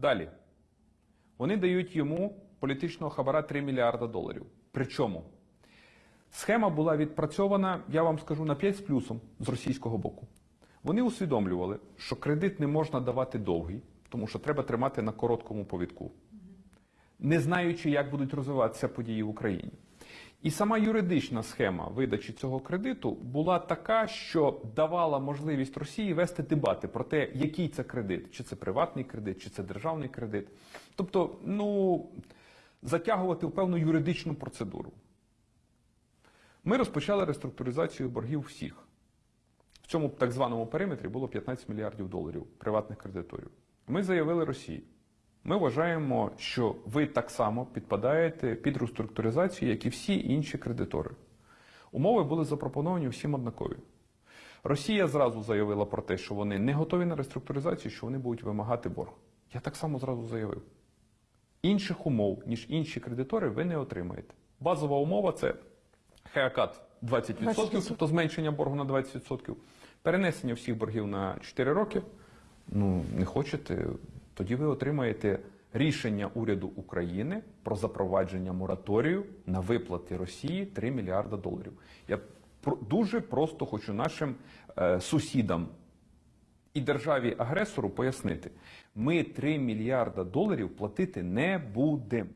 Далі. Вони дають йому політичного хабара 3 мільярда доларів. Причому схема була відпрацьована, я вам скажу, на 5 з плюсом з російського боку. Вони усвідомлювали, що кредит не можна давати довгий, тому що треба тримати на короткому повідку, не знаючи, як будуть розвиватися події в Україні. І сама юридична схема видачі цього кредиту була така, що давала можливість Росії вести дебати про те, який це кредит, чи це приватний кредит, чи це державний кредит. Тобто, ну затягувати в певну юридичну процедуру. Ми розпочали реструктуризацію боргів всіх. В цьому так званому периметрі було 15 мільярдів доларів приватних кредиторів. Ми заявили Росії. Ми вважаємо, що ви так само підпадаєте під реструктуризацію, як і всі інші кредитори. Умови були запропоновані всім однакові. Росія зразу заявила про те, що вони не готові на реструктуризацію, що вони будуть вимагати борг. Я так само зразу заявив. Інших умов, ніж інші кредитори, ви не отримаєте. Базова умова це хеакат 20%, 20%. тобто зменшення боргу на 20%, перенесення всіх боргів на 4 роки. Ну, не хочете, тоді ви отримаєте рішення уряду України про запровадження мораторію на виплати Росії 3 мільярда доларів. Я дуже просто хочу нашим е, сусідам і державі-агресору пояснити: ми 3 мільярда доларів платити не будемо.